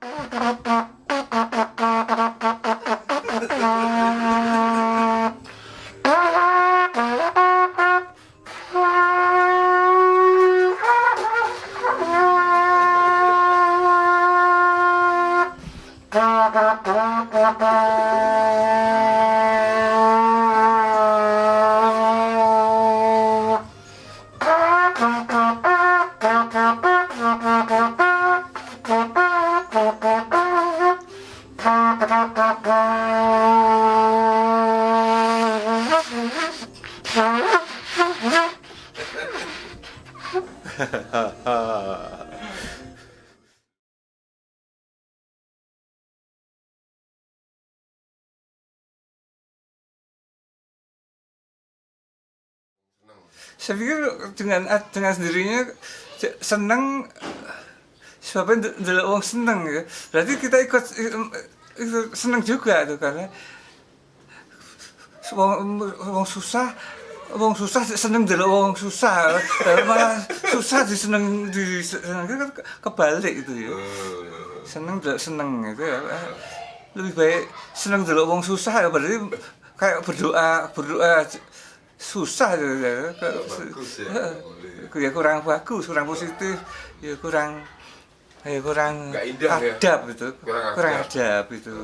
ハハハッ。Saya pikir dengan dengan sendirinya senang sebabnya adalah orang senang ya. Berarti kita ikut, ikut senang juga tuh karena wong, wong susah wong susah seneng dulu wong susah. Malah susah diseneng di seneng kan kebalik itu ya. Seneng dulu seneng itu ya. Lebih baik seneng dulu wong susah ya. Berarti kayak berdoa berdoa susah ya. bagus ya, ya kurang bagus kurang positif. Ya kurang ya kurang indah ya? adab itu. Kurang kurang adab. adab itu.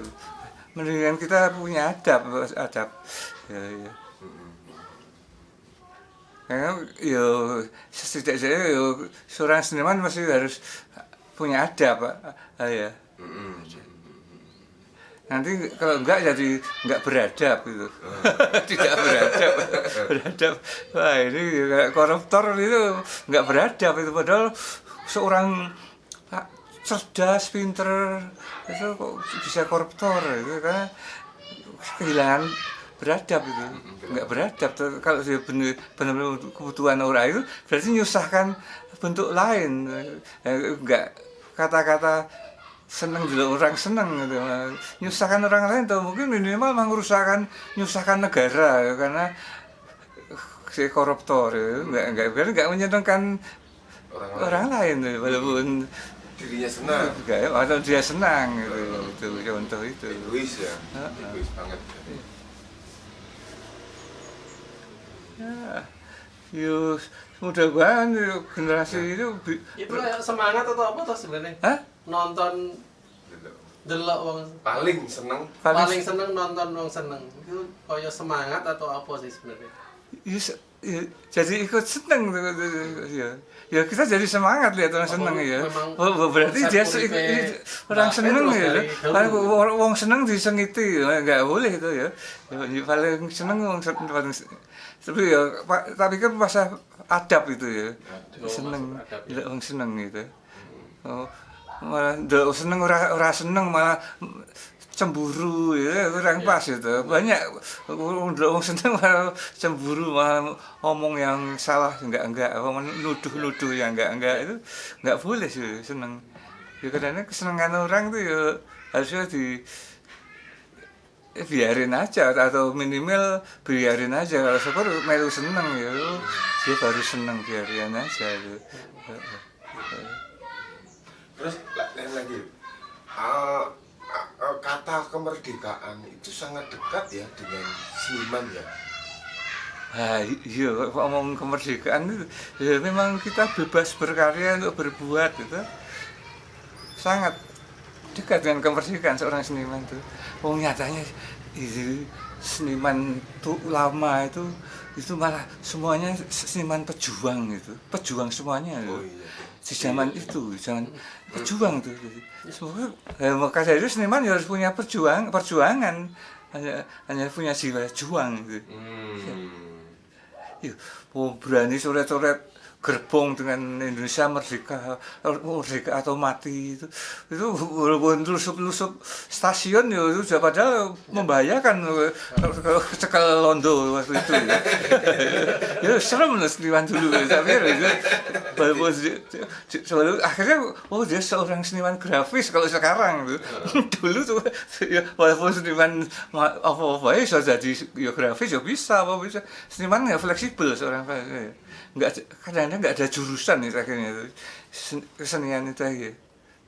Mendingan kita punya adab adab. Ya ya. Karena yo setidaknya yo seorang seniman masih harus punya adab ah, ya nanti kalau enggak jadi enggak beradab gitu. Tidak beradab. Beradab. Wah ini kayak koruptor itu enggak beradab itu. Padahal seorang ah, cerdas pinter itu kok bisa koruptor itu karena kehilangan beradab itu. Enggak beradab. Kalau dia benar benar untuk kebutuhan orang itu berarti nyusahkan bentuk lain. Eh, enggak kata-kata seneng dulu orang seneng gitu nyusahkan orang lain tuh mungkin minimal menguruskan nyusahkan negara ya, karena si koruptor ya. enggak enggak enggak, enggak menyenangkan orang lain orang lain ya, walaupun dirinya senang enggak atau dia senang gitu itu contoh itu egois ya Heeh. egois banget ya. ya mudah-mudahan yuk, generasi itu bi- Itu kayak semangat atau apa tuh sebenarnya? Hah? Nonton delok. Wong. Paling seneng. Paling, paling seneng nonton wong seneng. Itu kayak semangat atau apa sih sebenarnya? ya, se- ya, jadi ikut seneng ya ya kita jadi semangat lihat orang Apa seneng ya oh, oh, berarti dia uripe se- i- orang seneng ya paling orang wong seneng disengiti ya nggak boleh itu ya Ya, paling seneng wong seneng paling tapi ya tapi kan masa adab itu ya Oh, seneng. tidak wong seneng gitu. Oh, malah seneng ora ora seneng malah cemburu ya kurang pas itu banyak wong seneng malah cemburu malah ngomong yang salah enggak enggak ngomong nuduh nuduh yang enggak enggak itu enggak boleh sih seneng. Ya karena kesenangan orang tuh ya harusnya di eh, biarin aja atau minimal biarin aja. Kalau syukur melu seneng ya dia baru seneng biarin aja gitu. Terus la- lain lagi ah, ah, kata kemerdekaan itu sangat dekat ya dengan seniman ya Ah, iya, ngomong kemerdekaan itu, ya memang kita bebas berkarya untuk berbuat itu sangat dekat dengan kemerdekaan seorang seniman itu. Oh nyatanya itu seniman tuh lama itu itu malah semuanya seniman pejuang itu, pejuang semuanya. oh iya Di zaman itu, zaman pejuang tuh. Semoga, ya, maka dari itu seniman ya harus punya perjuang, perjuangan, hanya hanya punya jiwa juang gitu. hmm. Iya, oh, berani sore-sore gerbong dengan Indonesia merdeka, merdeka atau mati itu, itu walaupun lusup-lusup stasiun ya itu sudah padahal membahayakan kalau cekal londo waktu itu. Ya, ya serem lah seniman dulu, tapi itu walaupun di- di- sebelum akhirnya oh dia seorang seniman grafis kalau sekarang tuh. Dulu tuh ya, walaupun seniman ma- apa-apa ya bisa jadi ya grafis ya bisa apa bisa. Seniman ya fleksibel seorang ya. Nggak kadang-kadang nggak ada jurusan itu akhirnya itu Sen- kesenian itu aja.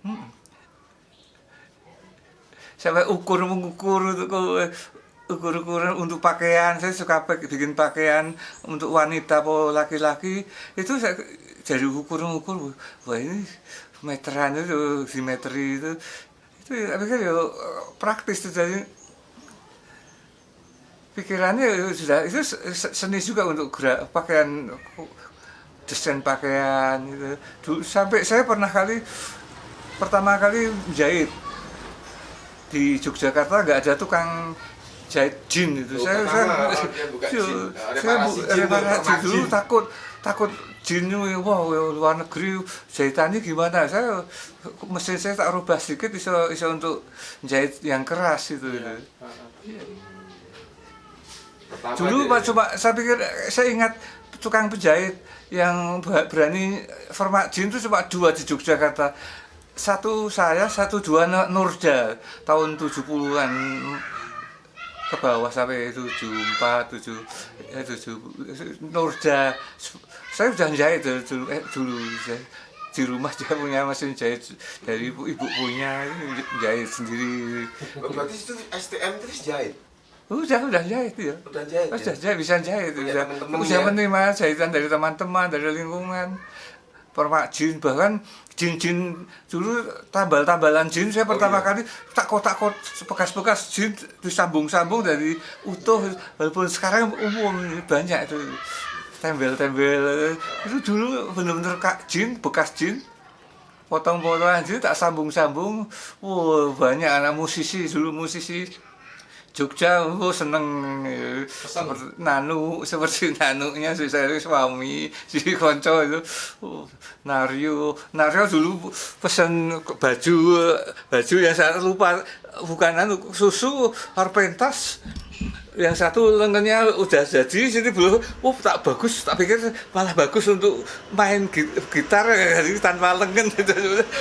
Hmm. sampai ukur mengukur untuk ukur-ukuran untuk pakaian. Saya suka bikin pakaian untuk wanita atau laki-laki. Itu saya jadi ukur-ukur wah ini meteran itu simetri itu. Itu ya, pikir ya praktis itu jadi pikirannya ya sudah itu se- seni juga untuk gerak pakaian desain pakaian itu Dulu, sampai saya pernah kali pertama kali jahit di Yogyakarta nggak ada tukang jahit jin itu saya saya buka Iya, jin. saya bu- jin, reparasi reformasi dulu jin. takut takut jin wah luar negeri jahitannya gimana saya mesin saya tak rubah sedikit bisa bisa untuk jahit yang keras itu, Iya. itu. Pertama Dulu Pak coba saya pikir saya ingat tukang penjahit yang berani format jin itu cuma dua di Yogyakarta. Satu saya, satu dua Nu- Nurja tahun 70-an ke bawah sampai 74, 7 eh 7 Nurja. Saya sudah jahit dulu, dulu, eh, dulu saya di rumah dia punya mesin jahit dari ibu, ibu punya jahit sendiri. Oh, berarti itu STM terus jahit. Udah, udah jahit ya. Udah jahit. Oh, ya? sudah jahit, bisa jahit, Punya bisa, teman-teman bisa ya? menerima jahitan dari teman-teman, dari lingkungan, permak jin, bahkan jin-jin dulu tambal-tambalan jin saya Oh, pertama iya. kali tak kotak-kot bekas-bekas jin disambung-sambung dari utuh walaupun sekarang umum banyak itu tembel-tembel itu dulu benar-benar kak jin bekas jin potong-potongan jin tak sambung-sambung wow banyak anak musisi dulu musisi Jogja, oh seneng. Seperti nanu seperti nanunya si saya suami si konco itu. Oh, Nario Nario dulu pesen baju baju yang saya lupa. Bukan anu susu harpentas yang satu lengannya udah jadi sini belum oh tak bagus tak pikir malah bagus untuk main gi- gitar jadi tanpa lengan gitu.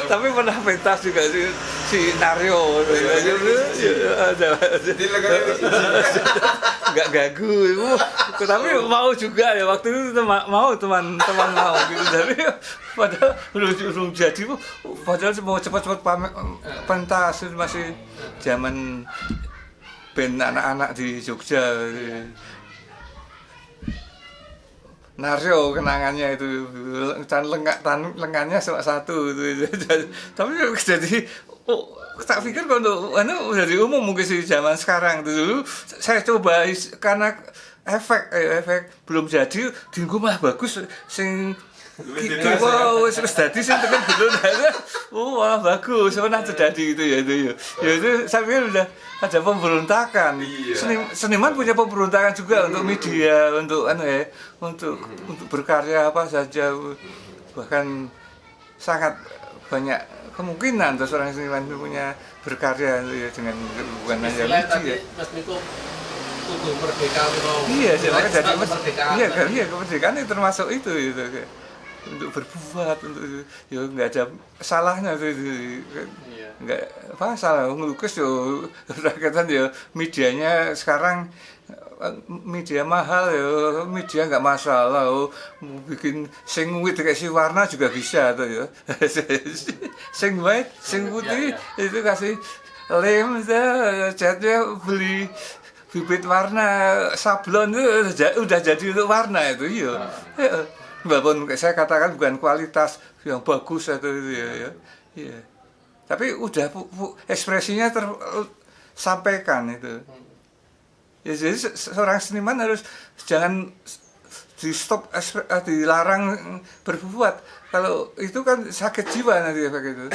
Tapi pernah pentas juga si, si Nario. Jadi nggak gagu tapi mau juga ya waktu itu mau teman-teman mau gitu. Tapi padahal belum belum jadi padahal mau cepat-cepat pentas masih zaman band anak-anak di Jogja. Nario kenangannya itu. Tan lengak tan lengannya cuma satu itu. Tapi jadi oh, tak pikir kalau anu dari umum mungkin sih zaman sekarang itu dulu. Saya coba karena efek eh, efek belum jadi dinggo malah bagus sing wow, wis wis dadi sing tekan ada. Oh, wah bagus. Pernah terjadi itu ya itu ya. Ya itu saya pikir udah ada pemberontakan. Iya. Seni- seniman punya pemberontakan juga untuk media, untuk anu ya, untuk untuk berkarya apa saja. Bahkan sangat banyak kemungkinan untuk seorang seniman itu punya berkarya ya, dengan bukan hanya media. Mas Miko kudu merdeka Miko. Iya, sih, makanya jadi kemerdekaan. iya kan, iya kemerdekaan itu termasuk itu gitu kayak untuk berbuat untuk ya nggak ada salahnya tuh itu. Iya. nggak apa salah ngelukis yo rakyatan ya medianya sekarang media mahal ya media nggak masalah oh, mau bikin sing wit kasih warna juga bisa tuh ya. Sing white sing putih Ya, itu kasih lem catnya beli bibit warna sablon itu udah ja- udah jadi untuk warna itu iya. Ya, walaupun saya katakan bukan kualitas yang bagus atau itu ya, ya. Iya. tapi udah pu- pu- ekspresinya tersampaikan itu ya jadi se- seorang seniman harus jangan di stop eh, dilarang berbuat. Kalau itu kan sakit jiwa nanti efek itu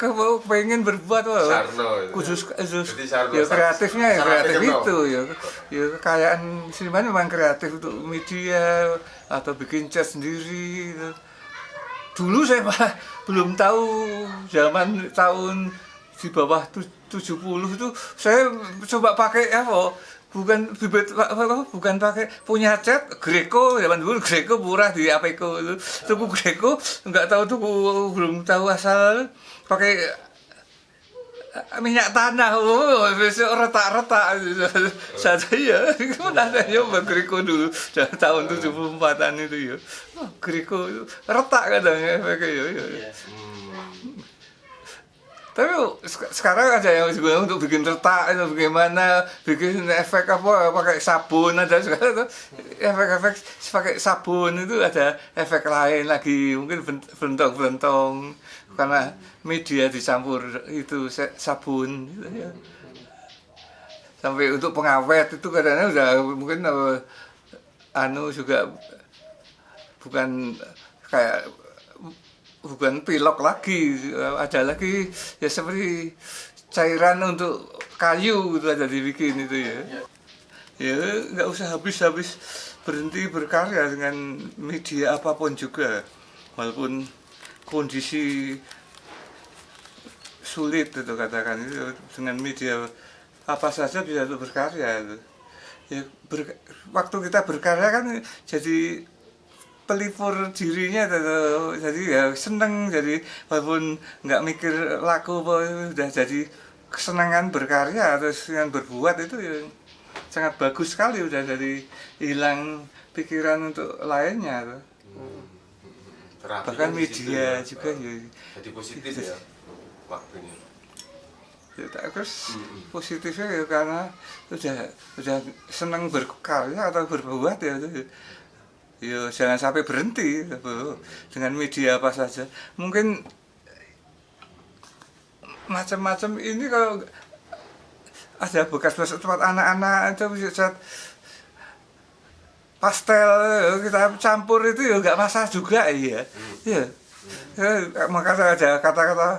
kalau pengen berbuat wah, Sarno itu. khusus khusus. Jadi Sarno ya kreatifnya ya kreatif itu ya. Ya kekayaan seniman memang kreatif untuk media atau bikin cat sendiri gitu. dulu saya malah belum tahu zaman tahun di bawah tu- 70 itu saya coba pakai apa bukan bibit apa, apa, bukan pakai punya cat Greco zaman dulu Greco murah di Apeco itu tuku Greco nggak tahu tuh belum tahu asal pakai eh, minyak tanah oh besok retak-retak saya ya gimana saya nyoba Greco dulu dari tahun 74an itu ya Greco retak katanya pakai ya, ya. Tapi sek- sekarang ada yang juga untuk bikin retak itu bagaimana bikin efek apa pakai sabun ada sekarang tuh efek-efek pakai sabun itu ada efek lain lagi mungkin bent- belentong-belentong karena media dicampur itu sabun gitu ya. Sampai untuk pengawet itu kadang-kadang mungkin eh, anu juga bukan kayak bukan pilok lagi ada lagi ya seperti cairan untuk kayu itu ada dibikin itu ya. Ya nggak usah habis-habis berhenti berkarya dengan media apa pun juga. Walaupun kondisi sulit itu katakan itu dengan media apa saja bisa berkarya itu. Ya ber- waktu kita berkarya kan jadi pelipur dirinya tuh. jadi ya seneng jadi walaupun nggak mikir laku udah jadi kesenangan berkarya terus dengan berbuat itu ya sangat bagus sekali udah dari hilang pikiran untuk lainnya tuh. Terapinya bahkan media ya, juga ya jadi positif ya waktunya Ya, tak- terus Mm-mm. positifnya ya karena udah udah seneng berkarya atau berbuat ya itu ya jangan sampai berhenti Bu. dengan media apa saja. Mungkin macam-macam ini kalau ada bekas-bekas tempat anak-anak itu bisa pastel kita campur itu ya nggak masalah juga iya. Ya Ya, makanya ada kata-kata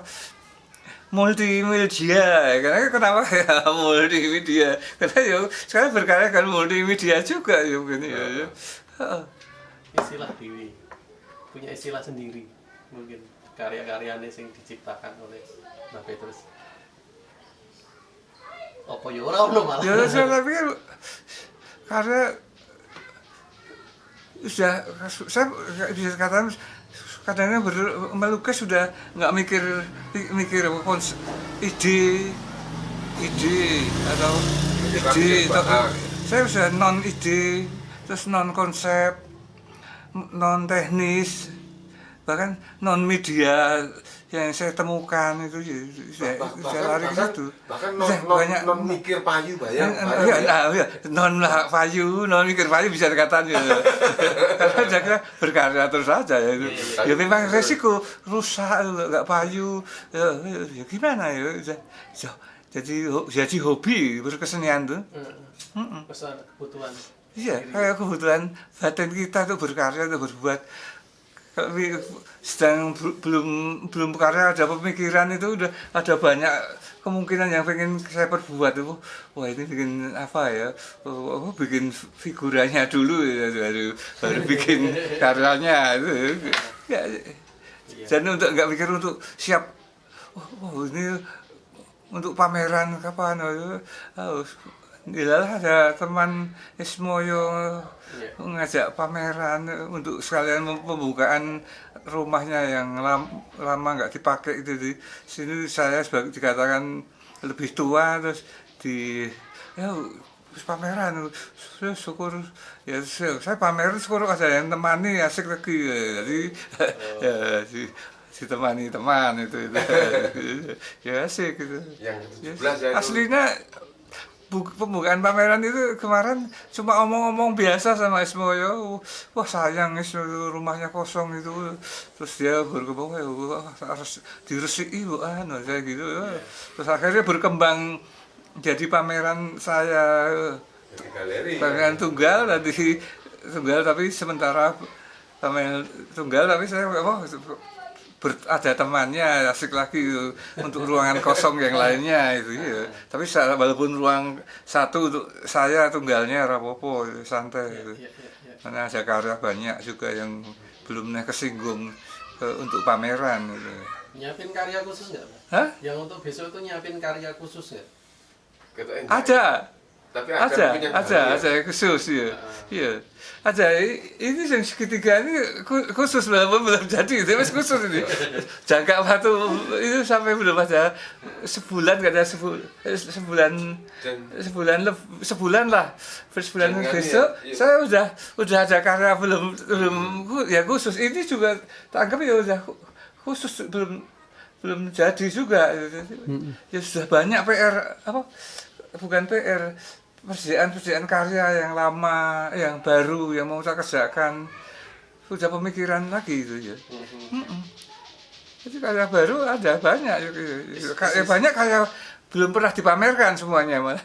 multimedia karena kenapa? Ya multimedia. Karena ya sekarang berkarya kan multimedia juga ya mungkin ya, ya. Istilah dewi. Punya istilah sendiri mungkin karya-karyanya yang diciptakan oleh Mbak Petrus. Apa ya ora ono malah. Ya saya pikir. Karena sudah saya bisa katakan kadang-kadang ber- melukis sudah nggak mikir mikir kons- ide ide atau ide atau, saya sudah non ide terus non konsep non teknis bahkan non media yang saya temukan itu ya, saya, Bah- saya bahkan lari ke bahkan, situ bahkan non, Saya non, banyak- non mikir payu bayang iya, ya. nah, non lah payu, non mikir payu bisa dikatakan ya. Karena saya kira berkarya terus saja ya itu. Ya memang resiko rusak nggak payu. Ya, ya, gimana ya? Jadi jadi hobi berkesenian tuh. Mm-mm. pesan kebutuhan Iya, kayak kebutuhan batin kita tuh berkarya tuh berbuat. Kalau bi- sedang bel- belum belum berkarya ada pemikiran itu udah ada banyak kemungkinan yang pengen saya perbuat itu. Wah ini bikin apa ya? Oh, oh, bikin figuranya dulu ya baru baru bikin karyanya itu. Ya, Iya. dan untuk nggak mikir untuk siap. Oh, oh, ini untuk pameran kapan? Oh, oh, Yalah ada teman Ismoyo Iya. ngajak pameran untuk sekalian pembukaan rumahnya yang lam- lama nggak dipakai itu di sini saya sebagai dikatakan lebih tua terus di ya terus pameran Terus syukur ya saya pameran syukur ada yang temani asik lagi jadi ya di ditemani teman itu, itu. ya asik gitu yang Ya, 17 ya itu. aslinya pembukaan pameran itu kemarin cuma omong-omong biasa sama Ismoyo wah sayang Is rumahnya kosong itu. Terus dia berkembang wah harus diresiki bu anu saya gitu terus akhirnya berkembang jadi pameran saya. Jadi galeri pameran tunggal tadi tunggal tapi sementara pameran tunggal tapi saya apa ber- ada temannya asik lagi untuk ruangan kosong yang lainnya itu ya tapi walaupun ruang satu untuk saya tunggalnya rapopo santai gitu. Iya, iya, iya. karena ada karya banyak juga yang belum kesinggung eh, untuk pameran gitu. nyiapin karya khusus nggak Pak? Hah? yang untuk besok itu nyiapin karya khusus nggak ada tapi ada ada punya ada galeri ya. khusus ya Ah. iya. Ada ini yang segitiga ini khu- khusus belum belum jadi mas khusus ini. Jangka waktu itu sampai belum ada sebulan ada sebulan sebulan sebulan sebulan lah. Sebulan Jangan besok ya, iya. saya udah udah ada karya belum belum ya khusus. Ini juga tak anggap ya udah khu- khusus belum belum jadi juga. Ya sudah banyak PR apa? Bukan PR persediaan-persediaan karya yang lama yang baru yang mau saya kerjakan. Sudah pemikiran lagi itu ya. Mm-mm. jadi karya baru ada banyak ya, ya. Karya banyak karya belum pernah dipamerkan semuanya malah